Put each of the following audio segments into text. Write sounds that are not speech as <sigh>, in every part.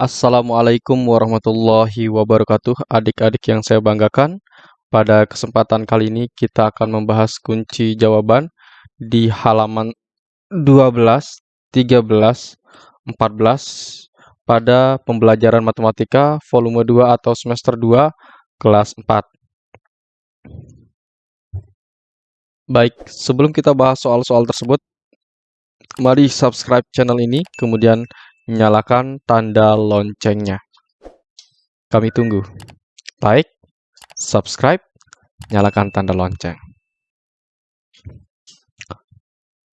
Assalamualaikum warahmatullahi wabarakatuh, adik-adik yang saya banggakan. Pada kesempatan kali ini kita akan membahas kunci jawaban di halaman 12, 13, 14 pada pembelajaran matematika volume 2 atau semester 2 kelas 4. Baik, sebelum kita bahas soal-soal tersebut, mari subscribe channel ini, kemudian nyalakan tanda loncengnya. Kami tunggu. Like, subscribe, nyalakan tanda lonceng.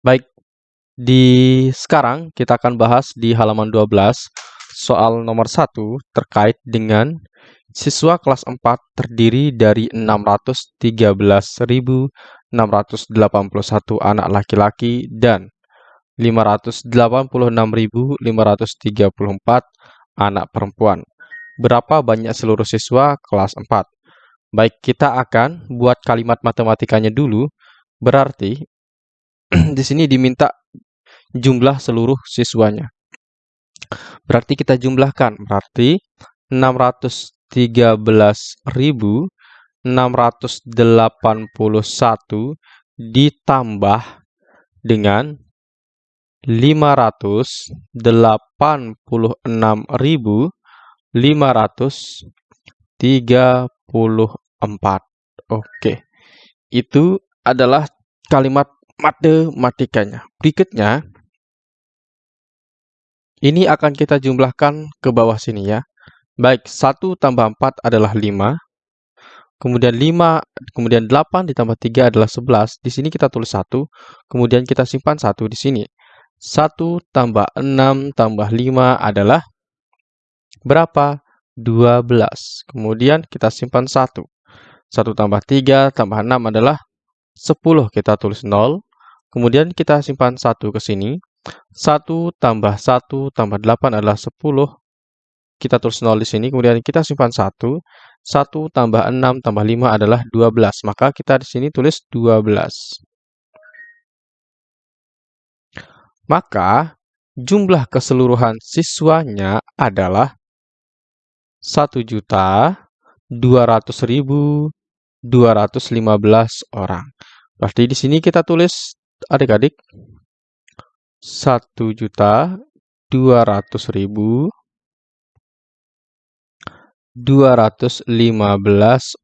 Baik, di sekarang kita akan bahas di halaman 12 soal nomor 1 terkait dengan siswa kelas 4 terdiri dari 613.681 anak laki-laki dan 586.534 anak perempuan. Berapa banyak seluruh siswa kelas 4? Baik, kita akan buat kalimat matematikanya dulu. Berarti <clears throat> di sini diminta jumlah seluruh siswanya. Berarti kita jumlahkan. Berarti 613.681 ditambah dengan lima ratus delapan puluh enam ribu lima ratus tiga puluh empat. Oke, itu adalah kalimat matematikanya. Berikutnya, ini akan kita jumlahkan ke bawah sini ya. Baik, 1 tambah 4 adalah 5. Kemudian 5, kemudian 8 ditambah 3 adalah 11. Di sini kita tulis 1. Kemudian kita simpan 1 di sini. 1 tambah 6 tambah 5 adalah berapa? 12. Kemudian kita simpan 1. 1 tambah 3 tambah 6 adalah 10. Kita tulis 0. Kemudian kita simpan 1 ke sini. 1 tambah 1 tambah 8 adalah 10. Kita tulis 0 di sini. Kemudian kita simpan 1. 1 tambah 6 tambah 5 adalah 12. Maka kita di sini tulis 12. Maka jumlah keseluruhan siswanya adalah 1.200.215 orang. Berarti di sini kita tulis adik-adik 1.200.000 215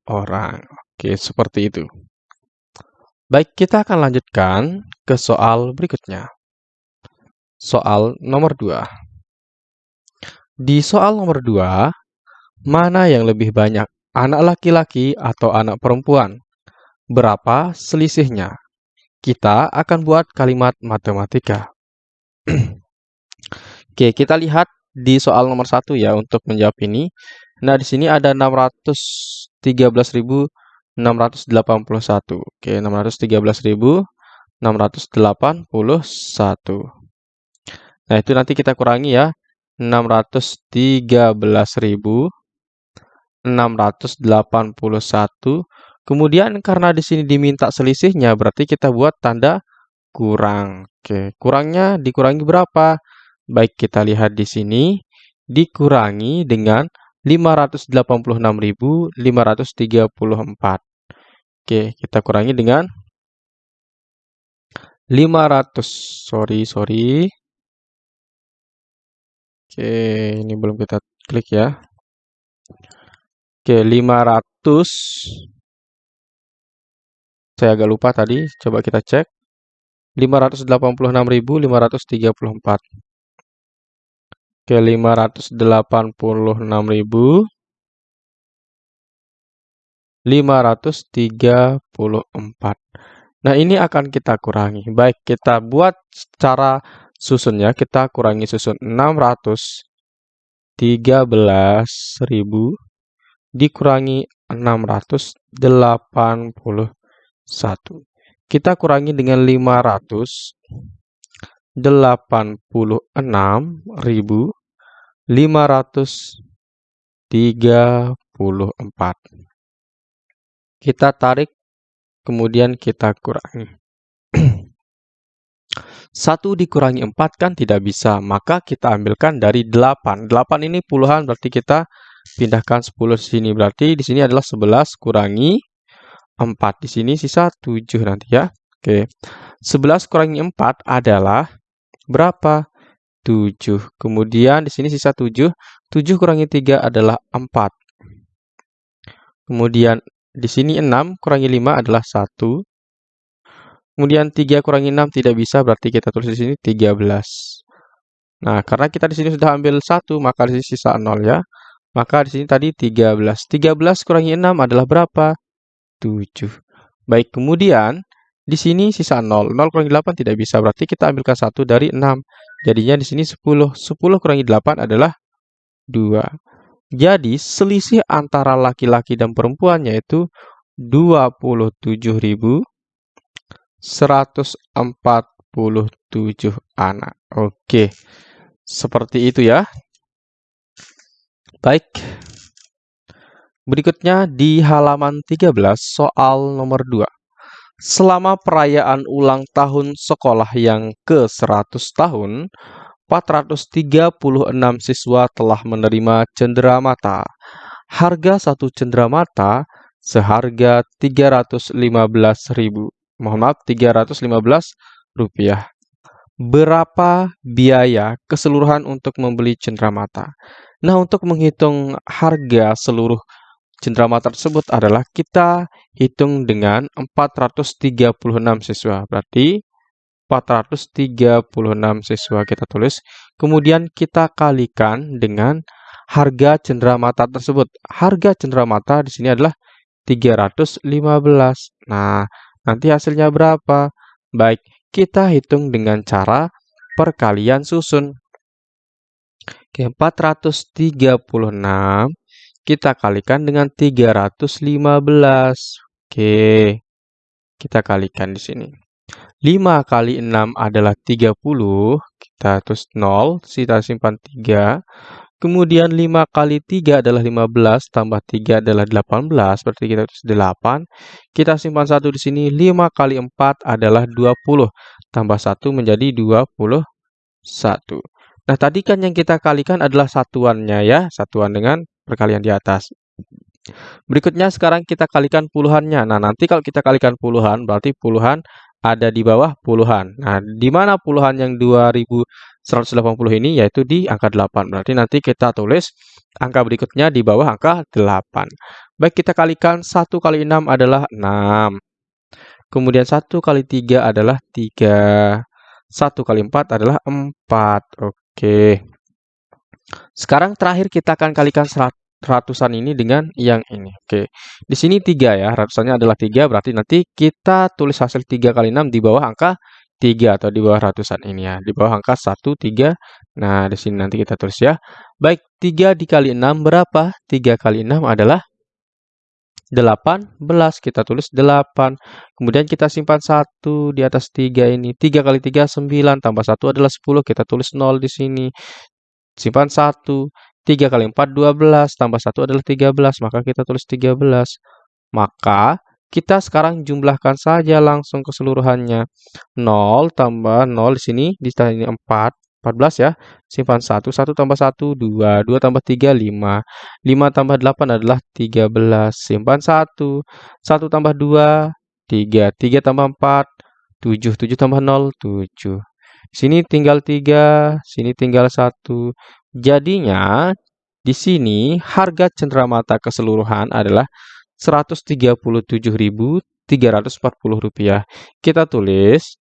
orang. Oke, seperti itu. Baik, kita akan lanjutkan ke soal berikutnya. Soal nomor 2. Di soal nomor 2, mana yang lebih banyak, anak laki-laki atau anak perempuan? Berapa selisihnya? Kita akan buat kalimat matematika. <clears throat> Oke, kita lihat di soal nomor 1 ya untuk menjawab ini. Nah, di sini ada 613.681. Oke, 613.681. Nah, itu nanti kita kurangi ya. 613.681. Kemudian karena di sini diminta selisihnya, berarti kita buat tanda kurang. Oke, kurangnya dikurangi berapa? Baik, kita lihat di sini. Dikurangi dengan 586.534. Oke, kita kurangi dengan 500. Sorry, sorry. Oke, ini belum kita klik ya. Oke, 500. Saya agak lupa tadi, coba kita cek. 586.534. Oke, 586.534. Nah, ini akan kita kurangi. Baik, kita buat secara susunnya kita kurangi susun 613.000 dikurangi 681. Kita kurangi dengan 586.534. Kita tarik, kemudian kita kurangi. 1 dikurangi 4 kan tidak bisa, maka kita ambilkan dari 8. 8 ini puluhan berarti kita pindahkan 10 di sini. Berarti di sini adalah 11 kurangi 4. Di sini sisa 7 nanti ya. Oke. 11 kurangi 4 adalah berapa? 7. Kemudian di sini sisa 7. 7 kurangi 3 adalah 4. Kemudian di sini 6 kurangi 5 adalah 1. Kemudian 3 kurangi 6 tidak bisa, berarti kita tulis di sini 13. Nah, karena kita di sini sudah ambil 1, maka di sini sisa 0 ya. Maka di sini tadi 13. 13 kurangi 6 adalah berapa? 7. Baik, kemudian di sini sisa 0. 0 kurangi 8 tidak bisa, berarti kita ambilkan 1 dari 6. Jadinya di sini 10. 10 kurangi 8 adalah 2. Jadi, selisih antara laki-laki dan perempuan yaitu 27.000 147 anak. Oke. Seperti itu ya. Baik. Berikutnya di halaman 13 soal nomor 2. Selama perayaan ulang tahun sekolah yang ke-100 tahun, 436 siswa telah menerima cenderamata. Harga satu cenderamata seharga 315.000 mohon maaf 315 rupiah. Berapa biaya keseluruhan untuk membeli cenderamata? Nah, untuk menghitung harga seluruh cenderamata tersebut adalah kita hitung dengan 436 siswa. Berarti 436 siswa kita tulis. Kemudian kita kalikan dengan harga cenderamata tersebut. Harga cenderamata di sini adalah 315. Nah, Nanti hasilnya berapa? Baik, kita hitung dengan cara perkalian susun. Oke, 436 kita kalikan dengan 315. Oke, kita kalikan di sini. 5 kali 6 adalah 30, kita terus 0, kita simpan 3. Kemudian 5 kali 3 adalah 15, tambah 3 adalah 18, berarti kita tulis 8. Kita simpan 1 di sini, 5 kali 4 adalah 20, tambah 1 menjadi 21. Nah, tadi kan yang kita kalikan adalah satuannya ya, satuan dengan perkalian di atas. Berikutnya sekarang kita kalikan puluhannya. Nah, nanti kalau kita kalikan puluhan, berarti puluhan ada di bawah puluhan. Nah, di mana puluhan yang 2180 ini yaitu di angka 8. Berarti nanti kita tulis angka berikutnya di bawah angka 8. Baik, kita kalikan 1 kali 6 adalah 6. Kemudian 1 kali 3 adalah 3. 1 kali 4 adalah 4. Oke. Sekarang terakhir kita akan kalikan ratusan ini dengan yang ini. Oke, di sini 3 ya, ratusannya adalah 3, berarti nanti kita tulis hasil 3 kali 6 di bawah angka 3 atau di bawah ratusan ini ya, di bawah angka 1, 3. Nah, di sini nanti kita tulis ya. Baik, 3 dikali 6 berapa? 3 kali 6 adalah 18, kita tulis 8. Kemudian kita simpan 1 di atas 3 ini. 3 kali 3, 9, tambah 1 adalah 10, kita tulis 0 di sini. Simpan 1. 3 kali 4, 12. Tambah 1 adalah 13. Maka kita tulis 13. Maka kita sekarang jumlahkan saja langsung keseluruhannya. 0 tambah 0 di sini. Di sini 4. 14 ya. Simpan 1. 1 tambah 1, 2. 2 tambah 3, 5. 5 tambah 8 adalah 13. Simpan 1. 1 tambah 2, 3. 3 tambah 4, 7. 7 tambah 0, 7. Sini tinggal 3, sini tinggal 1. Jadinya di sini harga cenderamata keseluruhan adalah Rp137.340. Kita tulis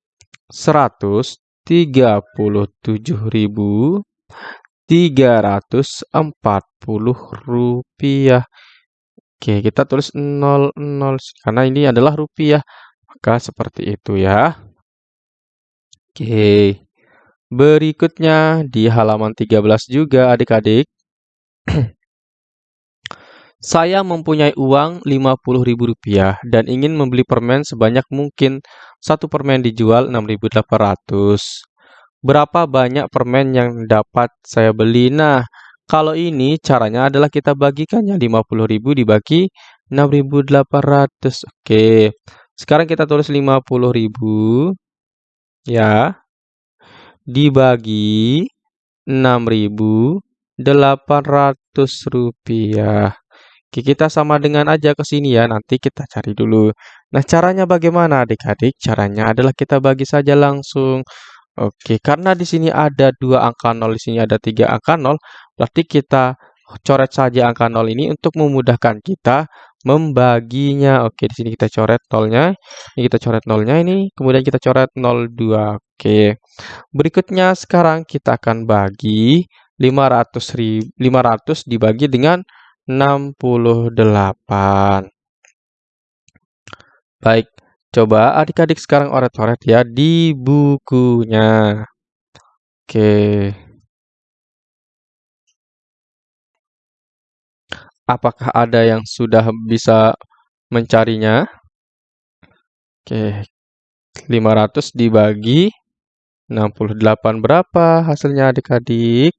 Rp137.340. Oke, kita tulis 00 karena ini adalah rupiah. Maka seperti itu ya. Oke. Berikutnya di halaman 13 juga adik-adik. <clears throat> Saya mempunyai uang Rp50.000 dan ingin membeli permen sebanyak mungkin. Satu permen dijual 6.800. Berapa banyak permen yang dapat saya beli? Nah, kalau ini caranya adalah kita bagikannya 50.000 dibagi 6.800. Oke. Sekarang kita tulis 50.000 ya dibagi Rp6.800. Oke, kita sama dengan aja ke sini ya. Nanti kita cari dulu. Nah, caranya bagaimana adik-adik? Caranya adalah kita bagi saja langsung. Oke, karena di sini ada dua angka 0, di sini ada tiga angka 0, berarti kita coret saja angka 0 ini untuk memudahkan kita membaginya. Oke, di sini kita coret nolnya. Ini kita coret nolnya ini, kemudian kita coret 02. Oke. Berikutnya sekarang kita akan bagi 500 500 dibagi dengan 68. Baik, coba adik-adik sekarang oret-oret ya di bukunya. Oke. Apakah ada yang sudah bisa mencarinya? Oke. 500 dibagi 68 berapa hasilnya adik-adik?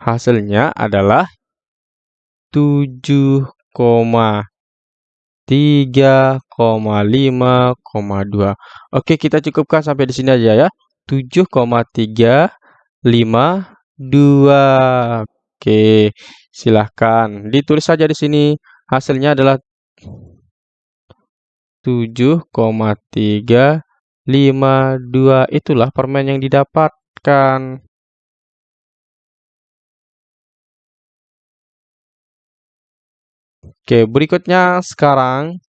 Hasilnya adalah 7,3,5,2. Oke, kita cukupkan sampai di sini aja ya. 7,352. Oke, silahkan ditulis saja di sini. Hasilnya adalah 7,352. Itulah permen yang didapatkan. Oke, berikutnya sekarang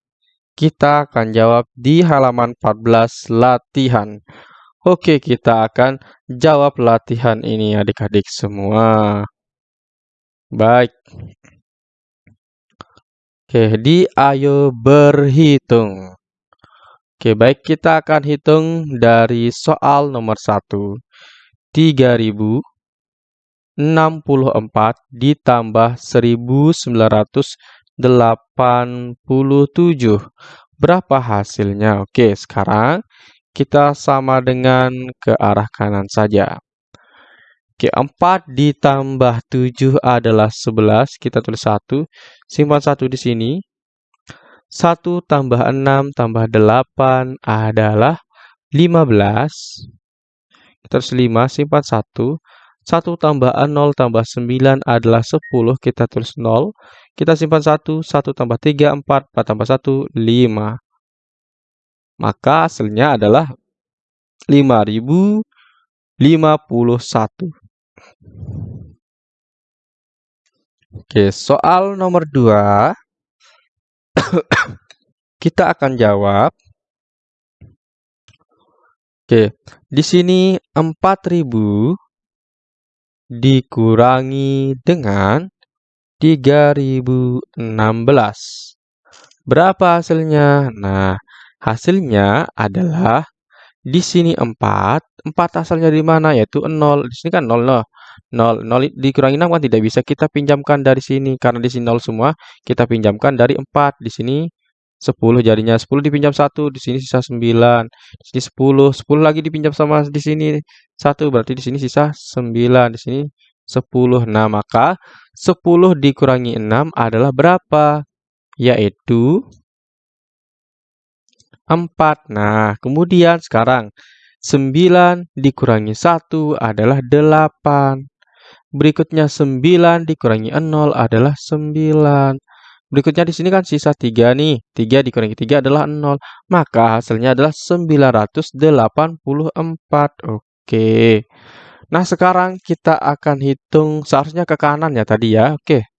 kita akan jawab di halaman 14 latihan. Oke, kita akan jawab latihan ini adik-adik semua. Baik. Oke, di ayo berhitung. Oke, baik kita akan hitung dari soal nomor 1. 3000 64 ditambah 1987. Berapa hasilnya? Oke, sekarang kita sama dengan ke arah kanan saja. Oke, 4 ditambah 7 adalah 11. Kita tulis 1. Simpan 1 di sini. 1 tambah 6 tambah 8 adalah 15. Kita tulis 5, simpan 1. 1 tambah 0 tambah 9 adalah 10. Kita tulis 0. Kita simpan 1. 1 tambah 3, 4. 4 tambah 1, 5. Maka hasilnya adalah 5051. Oke, soal nomor 2. <coughs> kita akan jawab. Oke, di sini 4000 dikurangi dengan 3016. Berapa hasilnya? Nah, hasilnya adalah di sini 4. 4 asalnya dari mana? Yaitu 0. Di sini kan 0 loh. 0. 0 dikurangi 6 kan tidak bisa kita pinjamkan dari sini. Karena di sini 0 semua, kita pinjamkan dari 4. Di sini 10 jadinya 10 dipinjam 1, di sini sisa 9. Di sini 10, 10 lagi dipinjam sama di sini 1, berarti di sini sisa 9. Di sini 10. Nah, maka 10 dikurangi 6 adalah berapa? Yaitu 4. Nah, kemudian sekarang 9 dikurangi 1 adalah 8. Berikutnya 9 dikurangi 0 adalah 9. Berikutnya di sini kan sisa 3 nih. 3 dikurangi 3 adalah 0. Maka hasilnya adalah 984. Oke. Nah, sekarang kita akan hitung seharusnya ke kanan ya tadi ya. Oke.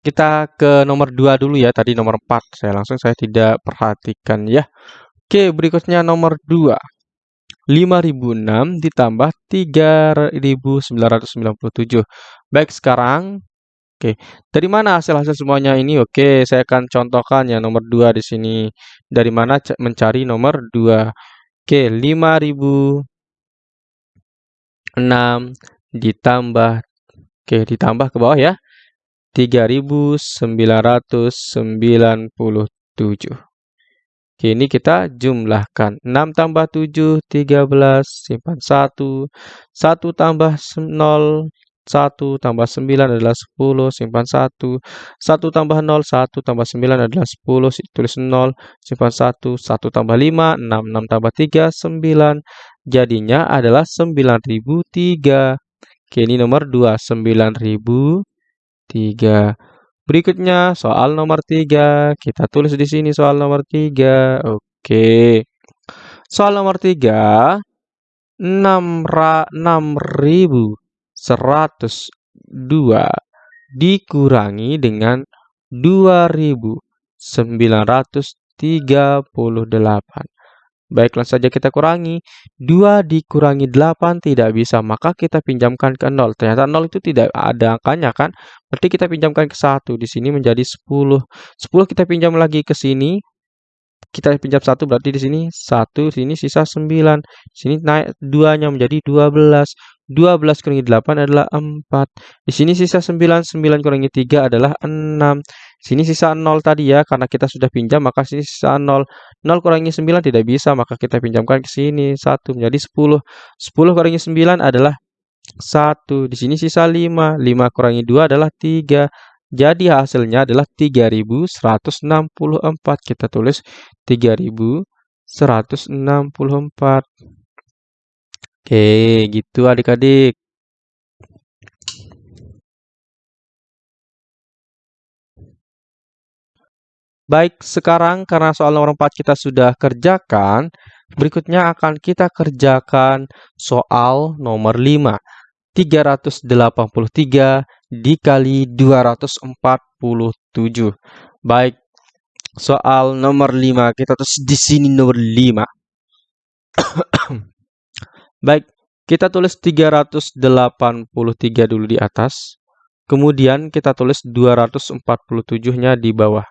Kita ke nomor 2 dulu ya. Tadi nomor 4. Saya langsung saya tidak perhatikan ya. Oke, berikutnya nomor 2. 5006 ditambah 3997. Baik, sekarang Oke, dari mana hasil-hasil semuanya ini? Oke, saya akan contohkan ya nomor 2 di sini. Dari mana mencari nomor 2? Oke, 5006 ditambah Oke, ditambah ke bawah ya. 3997. Oke, ini kita jumlahkan. 6 tambah 7, 13, simpan 1. 1 tambah 0, 1 tambah 9 adalah 10, simpan 1. 1 tambah 0, 1 tambah 9 adalah 10, tulis 0, simpan 1. 1 tambah 5, 6, 6 tambah 3, 9. Jadinya adalah 9003. Oke, ini nomor 2, 9003. Berikutnya soal nomor 3. Kita tulis di sini soal nomor 3. Oke. Soal nomor 3. 6102 dikurangi dengan 2938. Baik, langsung saja kita kurangi. 2 dikurangi 8 tidak bisa, maka kita pinjamkan ke 0. Ternyata 0 itu tidak ada angkanya kan? Berarti kita pinjamkan ke 1. Di sini menjadi 10. 10 kita pinjam lagi ke sini. Kita pinjam 1 berarti di sini 1, sini sisa 9. Sini naik 2-nya menjadi 12. 12 kurangi 8 adalah 4. Di sini sisa 9, 9 kurangi 3 adalah 6. Sini sisa 0 tadi ya, karena kita sudah pinjam maka sini sisa 0. 0 kurangi 9 tidak bisa, maka kita pinjamkan ke sini 1 menjadi 10. 10 kurangi 9 adalah 1. Di sini sisa 5. 5 kurangi 2 adalah 3. Jadi hasilnya adalah 3164. Kita tulis 3164. Oke, gitu adik-adik. Baik, sekarang karena soal nomor 4 kita sudah kerjakan, berikutnya akan kita kerjakan soal nomor 5. 383 dikali 247. Baik, soal nomor 5 kita terus di sini nomor 5. <coughs> Baik, kita tulis 383 dulu di atas. Kemudian kita tulis 247-nya di bawah.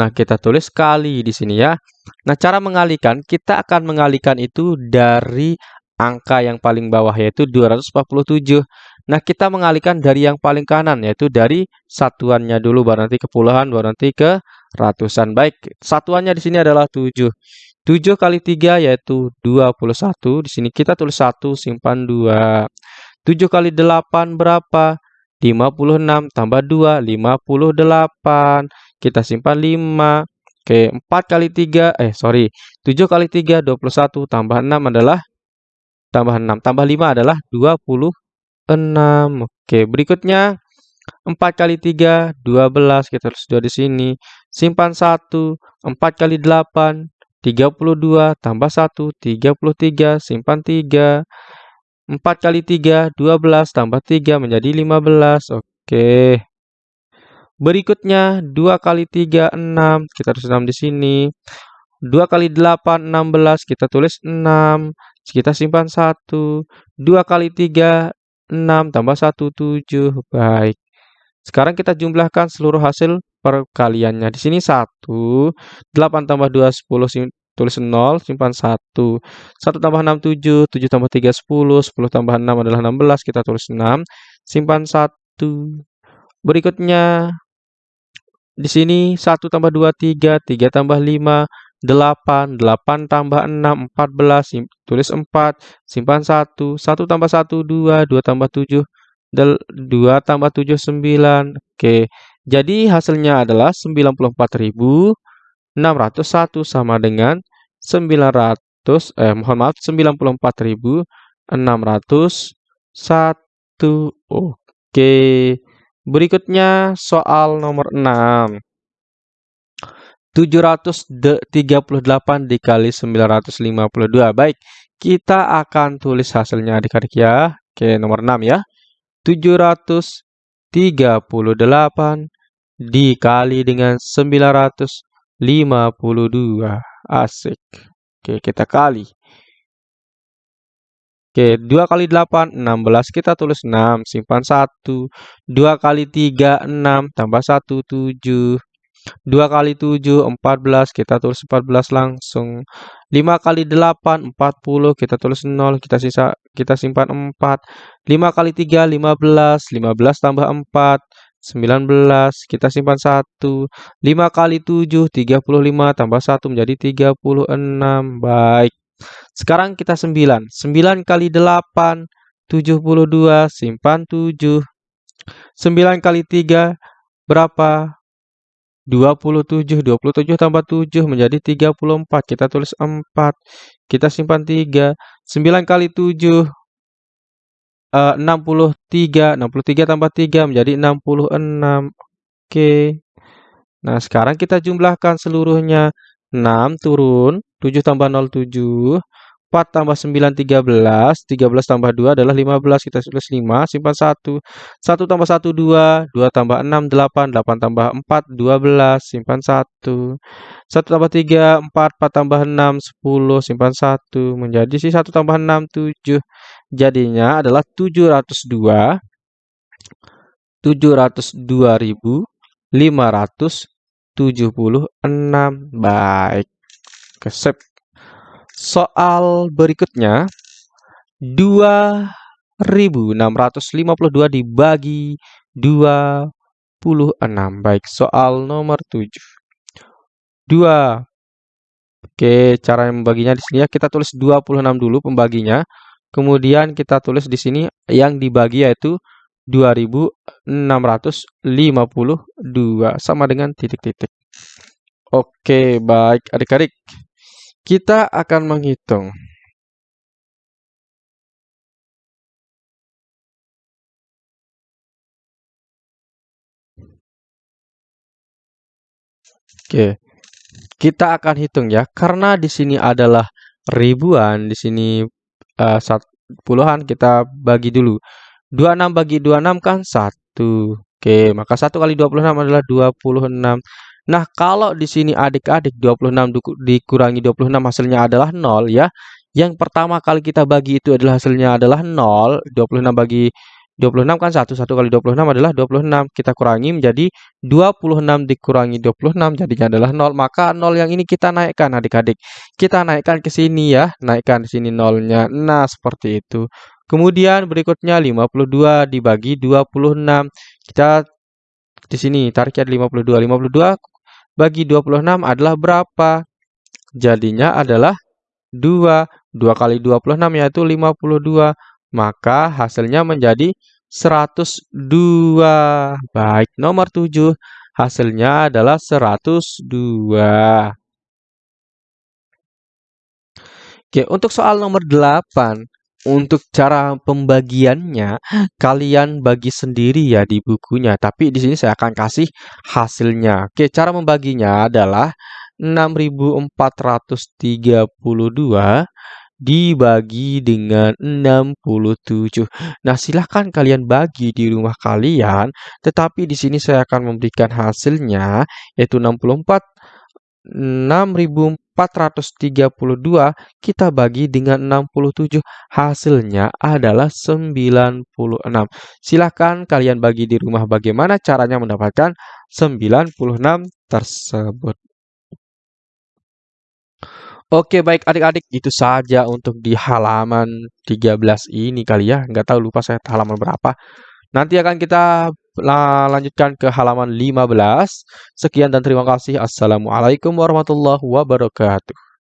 Nah, kita tulis kali di sini ya. Nah, cara mengalihkan, kita akan mengalihkan itu dari angka yang paling bawah yaitu 247. Nah, kita mengalihkan dari yang paling kanan yaitu dari satuannya dulu baru nanti ke puluhan baru nanti ke ratusan. Baik, satuannya di sini adalah 7. 7 kali 3 yaitu 21. Di sini kita tulis 1, simpan 2. 7 kali 8 berapa? 56 tambah 2, 58. Kita simpan 5. Oke, 4 kali 3, eh sorry, 7 kali 3, 21, tambah 6 adalah, tambah 6, tambah 5 adalah 26. Oke, berikutnya, 4 kali 3, 12, kita tulis 2 di sini. Simpan 1, 4 kali 8, 32 tambah 1, 33, simpan 3. 4 kali 3, 12 tambah 3 menjadi 15. Oke. Berikutnya 2 kali 3, 6. Kita tulis 6 di sini. 2 kali 8, 16. Kita tulis 6. Kita simpan 1. 2 kali 3, 6 tambah 1, 7. Baik. Sekarang kita jumlahkan seluruh hasil perkaliannya. Di sini 1, 8 tambah 2, 10, tulis 0, simpan 1. 1 tambah 6, 7, 7 tambah 3, 10, 10 tambah 6 adalah 16, kita tulis 6, simpan 1. Berikutnya, di sini 1 tambah 2, 3, 3 tambah 5, 8, 8 tambah 6, 14, tulis 4, simpan 1, 1 tambah 1, 2, 2 tambah 7, 2 tambah 7, 9. Oke, jadi hasilnya adalah 94.601 sama dengan 900, eh mohon maaf, 94.601. Oke, berikutnya soal nomor 6. 738 dikali 952. Baik, kita akan tulis hasilnya adik-adik ya. Oke, nomor 6 ya. 738 dikali dengan 952. Asik. Oke, kita kali. Oke, 2 kali 8, 16. Kita tulis 6, simpan 1. 2 kali 3, 6. Tambah 1, 7. 2 kali 7, 14. Kita tulis 14 langsung. 5 kali 8, 40. Kita tulis 0. Kita sisa kita simpan 4. 5 kali 3, 15. 15 tambah 4. 19, kita simpan 1. 5 kali 7, 35, tambah 1 menjadi 36. Baik. Sekarang kita 9. 9 kali 8, 72, simpan 7. 9 kali 3 berapa? 27. 27 tambah 7 menjadi 34. Kita tulis 4. Kita simpan 3. 9 kali 7 uh, 63. 63 tambah 3 menjadi 66. Oke. Nah, sekarang kita jumlahkan seluruhnya. 6 turun, 7 tambah 0, 7. 4 tambah 9, 13. 13 tambah 2 adalah 15. Kita tulis 5, simpan 1. 1 tambah 1, 2. 2 tambah 6, 8. 8 tambah 4, 12. Simpan 1. 1 tambah 3, 4. 4 tambah 6, 10. Simpan 1. Menjadi si 1 tambah 6, 7. Jadinya adalah 702. 702.576. Baik. Oke, sip. Soal berikutnya 2652 dibagi 26. Baik, soal nomor 7. 2. Oke, cara membaginya di sini ya kita tulis 26 dulu pembaginya. Kemudian kita tulis di sini yang dibagi yaitu 2652 sama dengan titik-titik. Oke, baik adik-adik. Kita akan menghitung. Oke. Kita akan hitung ya, karena di sini adalah ribuan, di sini uh, puluhan kita bagi dulu. 26 bagi 26 kan 1. Oke, maka 1 kali 26 adalah 26. Nah, kalau di sini adik-adik 26 dikurangi 26 hasilnya adalah 0 ya. Yang pertama kali kita bagi itu adalah hasilnya adalah 0. 26 bagi 26 kan 1. 1 kali 26 adalah 26. Kita kurangi menjadi 26 dikurangi 26 jadinya adalah 0. Maka 0 yang ini kita naikkan adik-adik. Kita naikkan ke sini ya. Naikkan di sini nolnya. Nah, seperti itu. Kemudian berikutnya 52 dibagi 26. Kita di sini tariknya 52. 52 bagi 26 adalah berapa? Jadinya adalah 2. 2 kali 26 yaitu 52. Maka hasilnya menjadi 102. Baik, nomor 7 hasilnya adalah 102. Oke, untuk soal nomor 8, untuk cara pembagiannya, kalian bagi sendiri ya di bukunya, tapi di sini saya akan kasih hasilnya. Oke, cara membaginya adalah 6432 dibagi dengan 67. Nah, silahkan kalian bagi di rumah kalian, tetapi di sini saya akan memberikan hasilnya, yaitu 64 6432 kita bagi dengan 67 hasilnya adalah 96 silahkan kalian bagi di rumah bagaimana caranya mendapatkan 96 tersebut. Oke baik adik-adik itu saja untuk di halaman 13 ini kali ya. Nggak tahu lupa saya halaman berapa. Nanti akan kita lanjutkan ke halaman 15. Sekian dan terima kasih. Assalamualaikum warahmatullahi wabarakatuh.